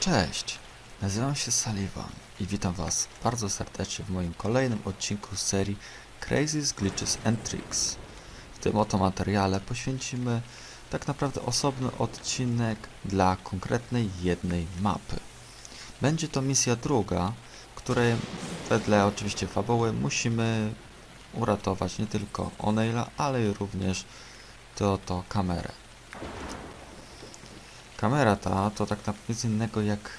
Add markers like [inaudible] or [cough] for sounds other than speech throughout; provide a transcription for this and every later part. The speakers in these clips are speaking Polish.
Cześć, nazywam się Sullivan i witam Was bardzo serdecznie w moim kolejnym odcinku z serii Crazy Glitches and Tricks. W tym oto materiale poświęcimy tak naprawdę osobny odcinek dla konkretnej jednej mapy. Będzie to misja druga, której wedle oczywiście fabuły musimy uratować nie tylko O'Neilla, ale również tę oto kamerę. Kamera ta to tak naprawdę nic innego jak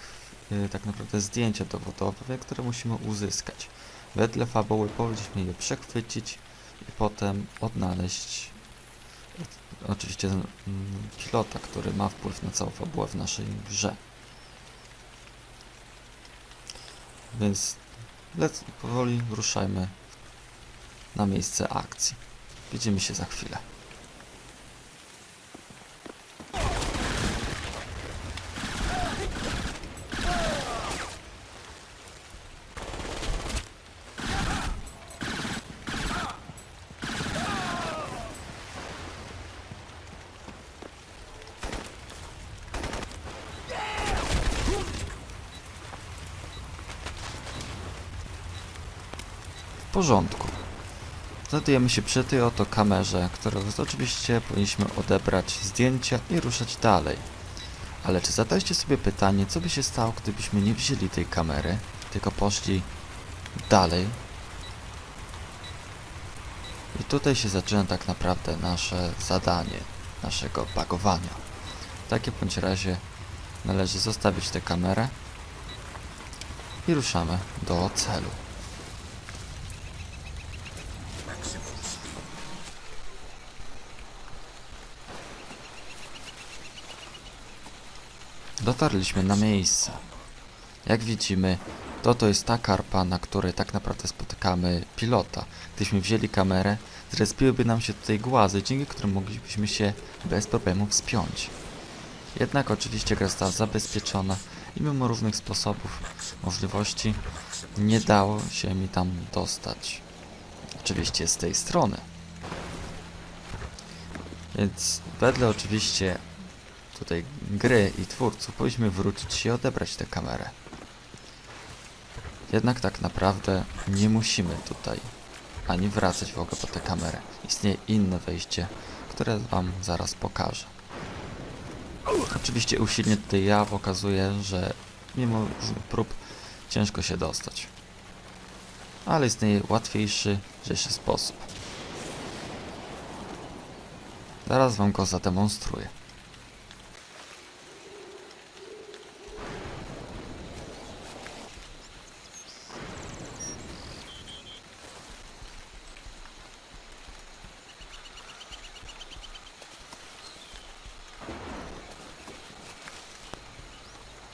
y, tak naprawdę zdjęcie dowodowe, które musimy uzyskać. Wedle fabuły powinniśmy je przechwycić i potem odnaleźć y, oczywiście mm, pilota, który ma wpływ na całą fabułę w naszej grze. Więc powoli ruszajmy na miejsce akcji. Widzimy się za chwilę. W porządku. Znajdujemy się przy tej oto kamerze, którą oczywiście powinniśmy odebrać zdjęcia i ruszać dalej. Ale czy zadaliście sobie pytanie, co by się stało, gdybyśmy nie wzięli tej kamery, tylko poszli dalej? I tutaj się zaczyna tak naprawdę nasze zadanie, naszego bagowania. W takim bądź razie należy zostawić tę kamerę i ruszamy do celu. Dotarliśmy na miejsce. Jak widzimy, to to jest ta karpa, na której tak naprawdę spotykamy pilota. Gdybyśmy wzięli kamerę, zrespiłyby nam się tutaj głazy, dzięki którym moglibyśmy się bez problemu wspiąć. Jednak oczywiście gra została zabezpieczona i mimo różnych sposobów, możliwości, nie dało się mi tam dostać. Oczywiście z tej strony. Więc wedle oczywiście tutaj gry i twórców powinniśmy wrócić i odebrać tę kamerę. Jednak tak naprawdę nie musimy tutaj ani wracać w ogóle po tę kamerę. Istnieje inne wejście, które Wam zaraz pokażę. Oczywiście usilnie tutaj ja pokazuję, że mimo prób ciężko się dostać. Ale istnieje łatwiejszy, lżejszy sposób. Zaraz Wam go zademonstruję.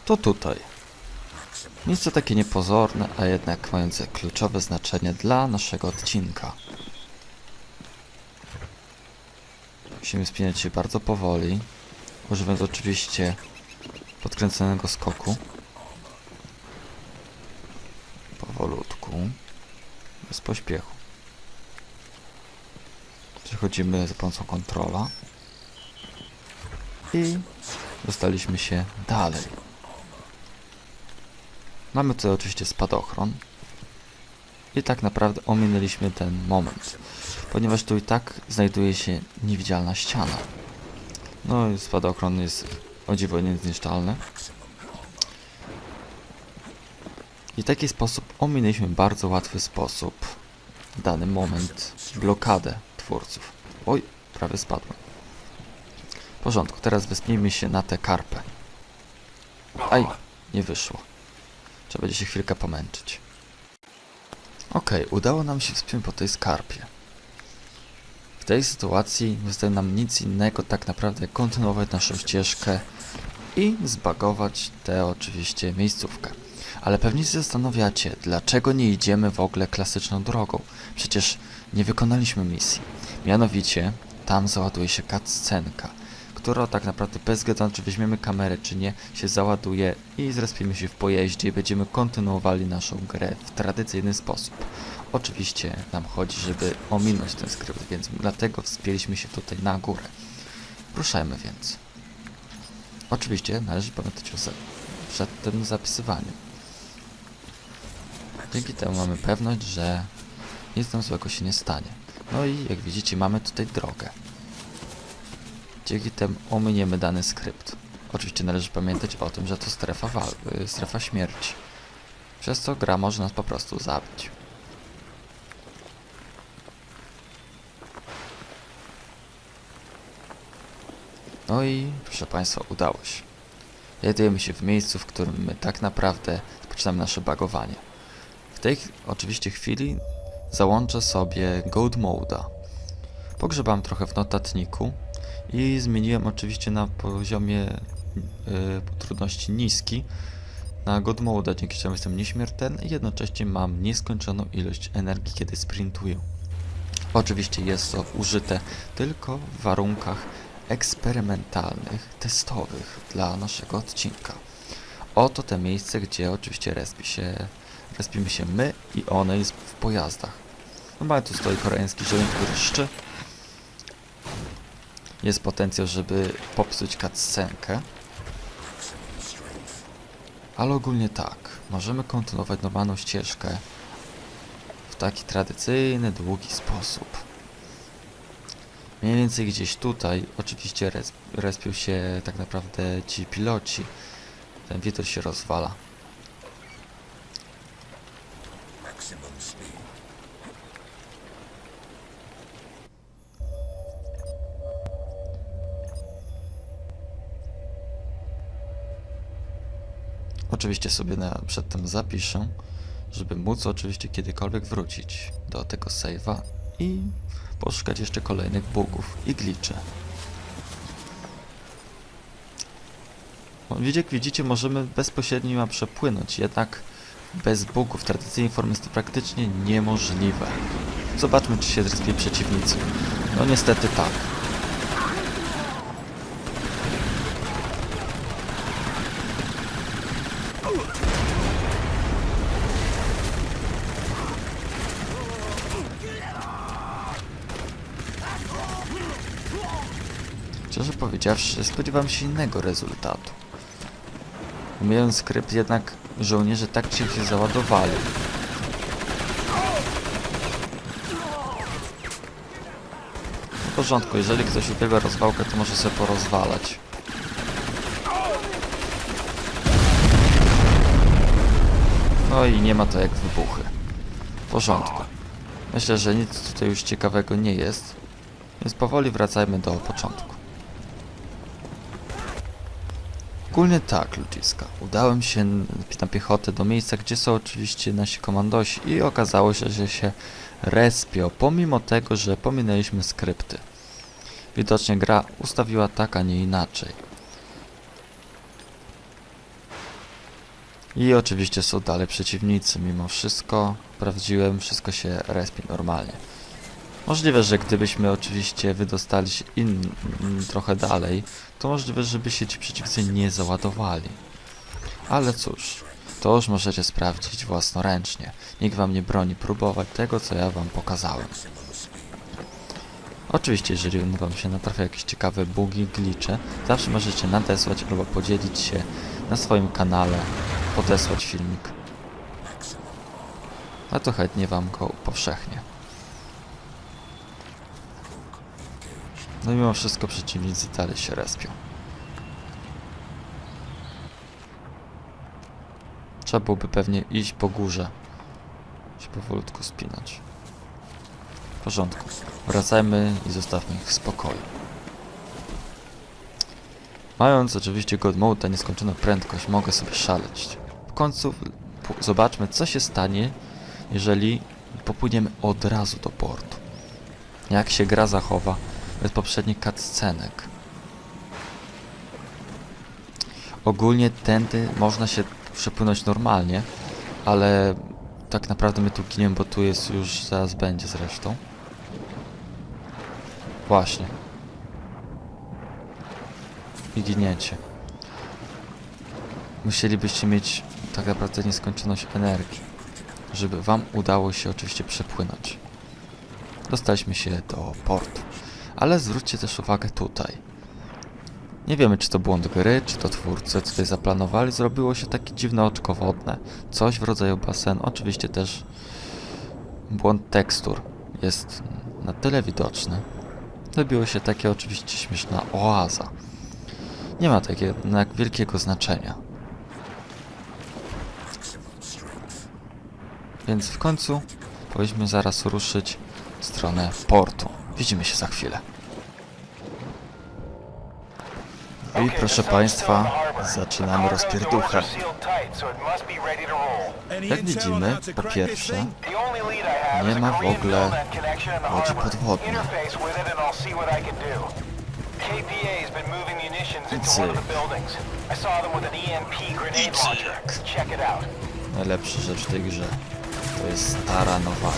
To tutaj. Miejsce takie niepozorne, a jednak mające kluczowe znaczenie dla naszego odcinka. Musimy spinać się bardzo powoli, używając oczywiście podkręconego skoku. Powolutku, bez pośpiechu. Przechodzimy za pomocą kontrola i dostaliśmy się dalej. Mamy tutaj oczywiście spadochron. I tak naprawdę ominęliśmy ten moment. Ponieważ tu i tak znajduje się niewidzialna ściana. No i spadochron jest o dziwo niezniszczalny. I w taki sposób ominęliśmy bardzo łatwy sposób dany moment blokadę twórców. Oj, prawie spadłem. W porządku, teraz wespnijmy się na tę karpę. Aj, nie wyszło. Trzeba będzie się chwilkę pomęczyć. Okej, udało nam się wspiąć po tej skarpie. W tej sytuacji nie zostaje nam nic innego tak naprawdę jak kontynuować naszą ścieżkę i zbagować tę oczywiście miejscówkę. Ale pewnie się zastanawiacie, dlaczego nie idziemy w ogóle klasyczną drogą. Przecież nie wykonaliśmy misji. Mianowicie, tam załaduje się cutscenka która tak naprawdę bez na czy weźmiemy kamerę czy nie, się załaduje i zrespimy się w pojeździe i będziemy kontynuowali naszą grę w tradycyjny sposób. Oczywiście nam chodzi, żeby ominąć ten skrypt, więc dlatego wspięliśmy się tutaj na górę. Ruszajmy więc. Oczywiście należy pamiętać o przed tym zapisywaniem. Dzięki temu mamy pewność, że nic nam złego się nie stanie. No i jak widzicie mamy tutaj drogę. Dzięki temu ominiemy dany skrypt. Oczywiście należy pamiętać o tym, że to strefa, y, strefa śmierci. Przez co gra może nas po prostu zabić. No i proszę Państwa, udało się. Znajdujemy się w miejscu, w którym my tak naprawdę zaczynamy nasze bagowanie. W tej oczywiście chwili załączę sobie Gold Mode'a. Pogrzebałem trochę w notatniku i zmieniłem oczywiście na poziomie yy, trudności niski na God Mode'a, dzięki czemu jestem nieśmiertelny i jednocześnie mam nieskończoną ilość energii, kiedy sprintuję. Oczywiście jest to użyte tylko w warunkach eksperymentalnych, testowych dla naszego odcinka. Oto te miejsce, gdzie oczywiście respi się, respimy się my i one jest w pojazdach. Normalnie tu stoi koreański zieleń, który szczy. Jest potencjał, żeby popsuć cutscenkę. Ale ogólnie tak, możemy kontynuować normalną ścieżkę w taki tradycyjny, długi sposób. Mniej więcej gdzieś tutaj, oczywiście res, respią się tak naprawdę ci piloci. Ten wietor się rozwala. Oczywiście sobie na, przedtem zapiszę, żeby móc oczywiście kiedykolwiek wrócić do tego save'a i poszukać jeszcze kolejnych bugów i glitchy. Jak widzicie, możemy bezpośrednio przepłynąć, jednak bez bugów tradycyjnej formie jest to praktycznie niemożliwe. Zobaczmy, czy się zrespią przeciwnicy. No niestety tak. Szczerze powiedziawszy, spodziewałem się innego rezultatu. Umiejąc skrypt, jednak żołnierze tak się się załadowali. W porządku, jeżeli ktoś ubiega rozwałkę, to może sobie porozwalać. No i nie ma to jak wybuchy. W porządku. Myślę, że nic tutaj już ciekawego nie jest, więc powoli wracajmy do początku. Ogólnie tak, ludziska. Udałem się na piechotę do miejsca, gdzie są oczywiście nasi komandosi i okazało się, że się respią, pomimo tego, że pominęliśmy skrypty. Widocznie gra ustawiła tak, a nie inaczej. I oczywiście są dalej przeciwnicy, mimo wszystko sprawdziłem, wszystko się respi normalnie. Możliwe, że gdybyśmy oczywiście wydostali się in, in, trochę dalej, to możliwe, żeby się ci przeciwnicy nie załadowali. Ale cóż, to już możecie sprawdzić własnoręcznie. Nikt wam nie broni próbować tego, co ja wam pokazałem. Oczywiście, jeżeli wam się natrafia jakieś ciekawe bugi, glitche, zawsze możecie nadesłać albo podzielić się na swoim kanale, podesłać filmik. A to chętnie wam go upowszechnię. No mimo wszystko przeciwnicy dalej się respią. Trzeba byłoby pewnie iść po górze. Się powolutku spinać. W porządku. Wracajmy i zostawmy ich w spokoju. Mając oczywiście God Mode, nieskończoną prędkość, mogę sobie szaleć. W końcu zobaczmy, co się stanie, jeżeli popłyniemy od razu do portu. Jak się gra zachowa bez poprzednich cutscenek. Ogólnie tędy można się przepłynąć normalnie, ale tak naprawdę my tu giniemy, bo tu jest już, zaraz będzie zresztą. Właśnie. I giniecie. Musielibyście mieć tak naprawdę nieskończoność energii, żeby wam udało się oczywiście przepłynąć. Dostaliśmy się do portu. Ale zwróćcie też uwagę tutaj. Nie wiemy, czy to błąd gry, czy to twórcy tutaj zaplanowali. Zrobiło się takie dziwne oczko wodne. Coś w rodzaju basenu. Oczywiście też błąd tekstur jest na tyle widoczny. Zrobiło się takie oczywiście śmieszna oaza. Nie ma takiego jednak wielkiego znaczenia. Więc w końcu powinniśmy zaraz ruszyć w stronę portu. Widzimy się za chwilę. I proszę Państwa, zaczynamy rozpierduchę. Jak widzimy, po pierwsze, nie ma w ogóle łodzi podwodnej. Cyk. Najlepsza rzecz w tej grze to jest stara nowa.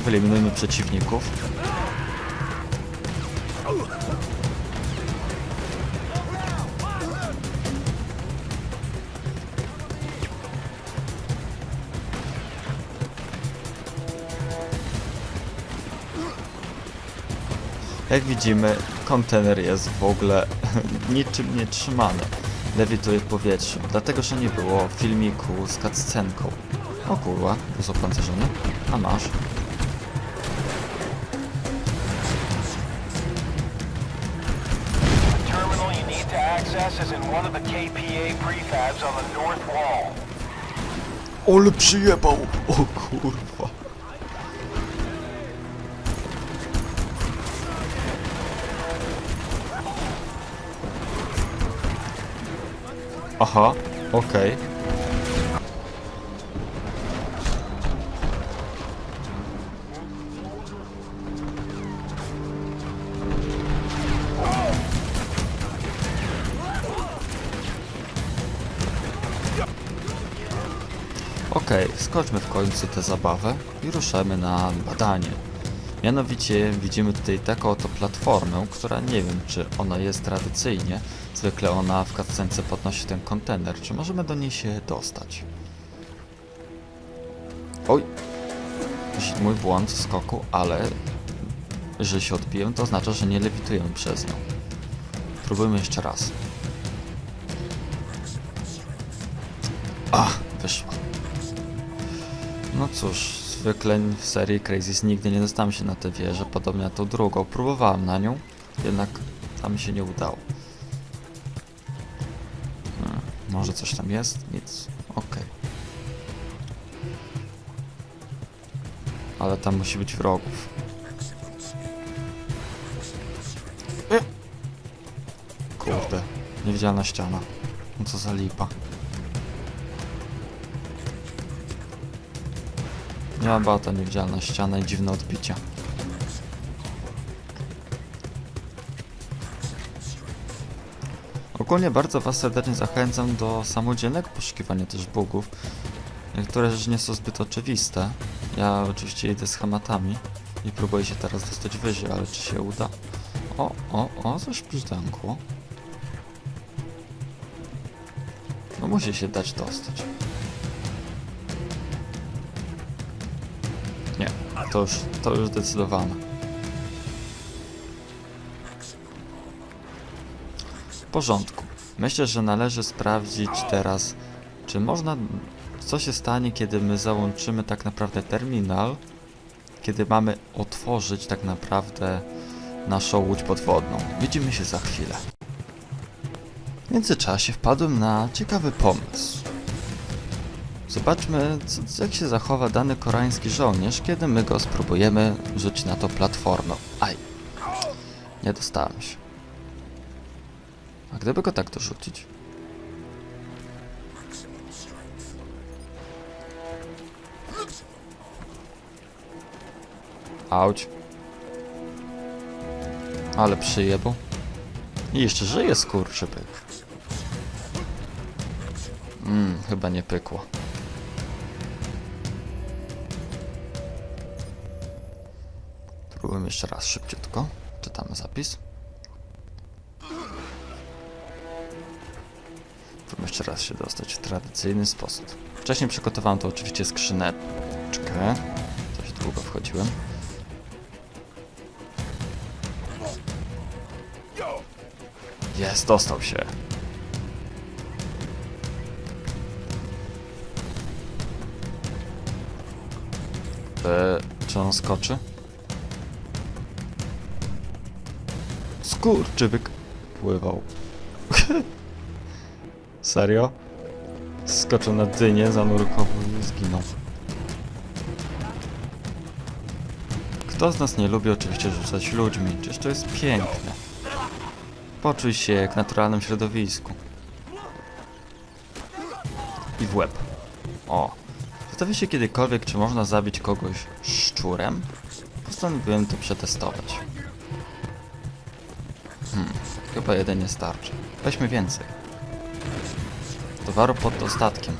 Trochę wyeliminujmy przeciwników. Jak widzimy, kontener jest w ogóle [laughs] niczym nie trzymany. Lewituje w powietrzu, dlatego że nie było filmiku z cutscenką. O kurwa, jest opancerzony. A masz. Access is in one of the KPA prefabs on the north wall. Ole przyjebał! O kurwa. Aha, okej. Okej, skończmy w końcu tę zabawę i ruszamy na badanie. Mianowicie widzimy tutaj taką oto platformę, która nie wiem czy ona jest tradycyjnie. Zwykle ona w cutscence podnosi ten kontener. Czy możemy do niej się dostać? Oj! Mój błąd w skoku, ale że się odbiłem, to oznacza, że nie lewitujemy przez nią. Próbujmy jeszcze raz. Ach, wyszło. No cóż, zwykle w serii Crazy nigdy nie dostałem się na tę wieżę, podobnie na tą drugą. Próbowałem na nią, jednak tam się nie udało. Hmm, może coś tam jest? Nic. Okej. Ale tam musi być wrogów. Kurde, niewidzialna ściana. No co za lipa. Nie ma bata, niewidzialna ściana i dziwne odbicia. Ogólnie bardzo Was serdecznie zachęcam do samodzielnego poszukiwania też bugów. Niektóre rzeczy nie są zbyt oczywiste. Ja oczywiście idę schematami i próbuję się teraz dostać wyżej, ale czy się uda? O, o, o, coś brzdękło. No musi się dać dostać. To już, to już zdecydowane. W porządku. Myślę, że należy sprawdzić teraz, czy można... Co się stanie, kiedy my załączymy tak naprawdę terminal, kiedy mamy otworzyć tak naprawdę naszą łódź podwodną. Widzimy się za chwilę. W międzyczasie wpadłem na ciekawy pomysł. Zobaczmy, co, jak się zachowa dany koreański żołnierz, kiedy my go spróbujemy rzucić na to platformę. Aj, nie dostałem się. A gdyby go tak dorzucić? Auć. Ale przyjebał. I jeszcze żyje skurczybyk. Mmm, chyba nie pykło. Spróbujmy jeszcze raz szybciutko. Czytamy zapis. Próbujmy jeszcze raz się dostać w tradycyjny sposób. Wcześniej przygotowałem to oczywiście skrzyneczkę. Dość długo wchodziłem. Jest, dostał się. Czy on skoczy? Skurczybyk pływał. [laughs] Serio? Skoczył na dynię, zanurkował i zginął. Kto z nas nie lubi oczywiście rzucać ludźmi? Czyż to jest piękne? Poczuj się jak w naturalnym środowisku. I w łeb. O. Zastanawiam się kiedykolwiek, czy można zabić kogoś szczurem? Postanowiłem to przetestować. Chyba jeden nie starczy. Weźmy więcej. Towaru pod dostatkiem.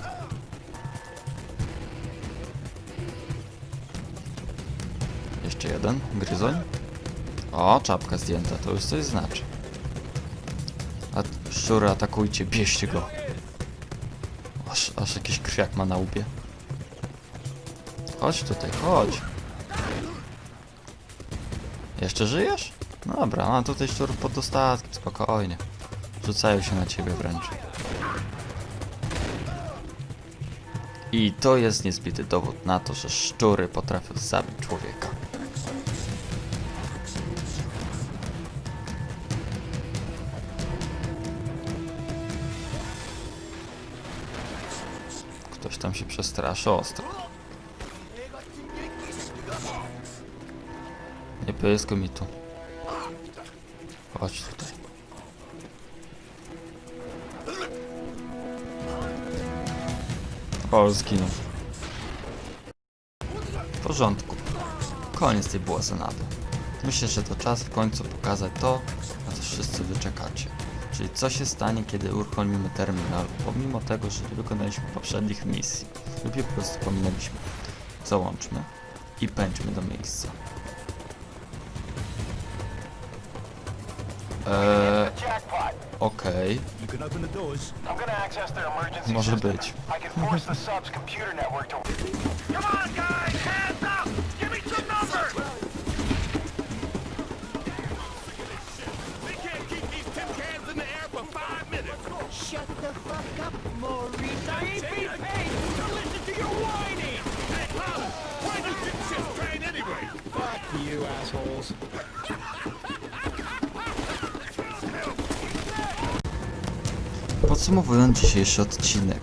Jeszcze jeden, gryzoń. O, czapka zdjęta, to już coś znaczy. A szczury atakujcie, bierzcie go. Aż, aż jakiś krwiak ma na łbie. Chodź tutaj, chodź. Jeszcze żyjesz? No Dobra, a tutaj szczur pod dostatkiem, spokojnie. Rzucają się na ciebie wręcz. I to jest niezbity dowód na to, że szczury potrafią zabić człowieka. Ktoś tam się przestraszy ostro. Nie pyskuj mi tu. Chodź tutaj. O, zginął. W porządku. Koniec tej błazenady. Myślę, że to czas w końcu pokazać to, na co wszyscy wyczekacie. Czyli co się stanie, kiedy uruchomimy terminal, pomimo tego, że nie wykonaliśmy poprzednich misji lub po prostu pominęliśmy. Załączmy i pędźmy do miejsca. Air for five minutes. Shut the fuck up, Maurice. I ain't being that. paid. Listen to your whining. Hey, why does this shit train anyway? Fuck you, assholes. [laughs] Podsumowując dzisiejszy odcinek,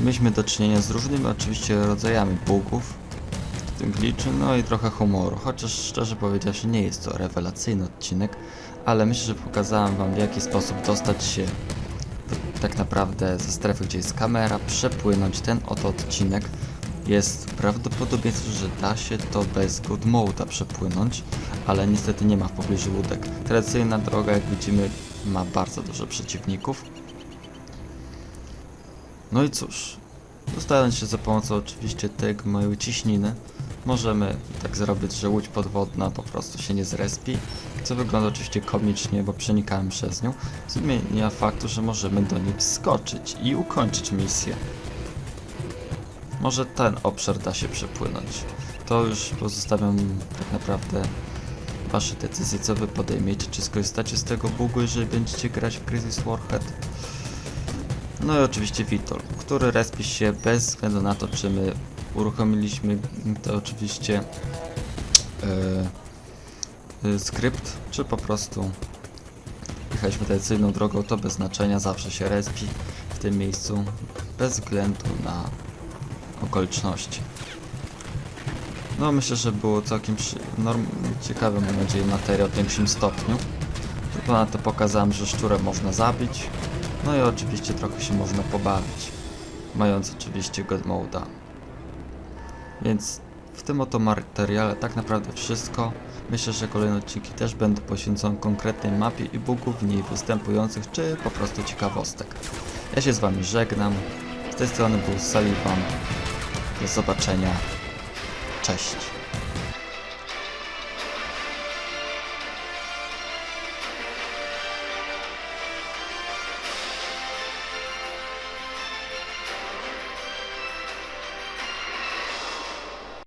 mieliśmy do czynienia z różnymi oczywiście rodzajami bugów, w tym glitchy, no i trochę humoru, chociaż szczerze powiedziawszy nie jest to rewelacyjny odcinek, ale myślę, że pokazałem wam w jaki sposób dostać się tak naprawdę ze strefy, gdzie jest kamera, przepłynąć ten oto odcinek. Jest prawdopodobieństwo, że da się to bez good mode'a przepłynąć, ale niestety nie ma w pobliżu łódek. Tradycyjna droga, jak widzimy, ma bardzo dużo przeciwników. No i cóż, dostając się za pomocą oczywiście tego mojej ciśniny, możemy tak zrobić, że łódź podwodna po prostu się nie zrespi, co wygląda oczywiście komicznie, bo przenikałem przez nią, zmienia faktu, że możemy do niej wskoczyć i ukończyć misję. Może ten obszar da się przepłynąć. To już pozostawiam tak naprawdę wasze decyzje, co wy podejmiecie, czy skorzystacie z tego bugu, jeżeli będziecie grać w Crisis Warhead, no i oczywiście Vitol, który respi się bez względu na to, czy my uruchomiliśmy to oczywiście e, e, skrypt, czy po prostu jechaliśmy tradycyjną drogą, to bez znaczenia, zawsze się respi w tym miejscu, bez względu na okoliczności. No myślę, że było całkiem norm... ciekawy, mam nadzieję, materiał w większym stopniu. Ponadto pokazałem, że szczurę można zabić, no i oczywiście trochę się można pobawić, mając oczywiście God Mode'a. Więc w tym oto materiale tak naprawdę wszystko. Myślę, że kolejne odcinki też będą poświęcone konkretnej mapie i bugów w niej występujących, czy po prostu ciekawostek. Ja się z Wami żegnam. Z tej strony był Sullivan. Do zobaczenia. Cześć.